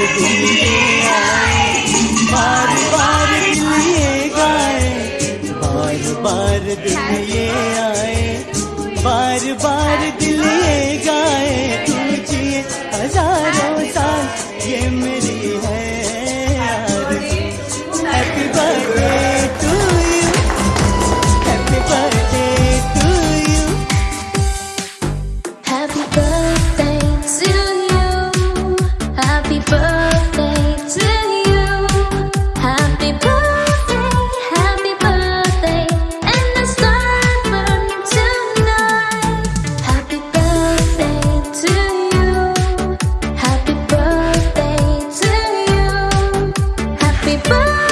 पार आए, बार बार दिल ये गाए बार बार दिल ये आए, बार बार दिल गाए तुम 吧。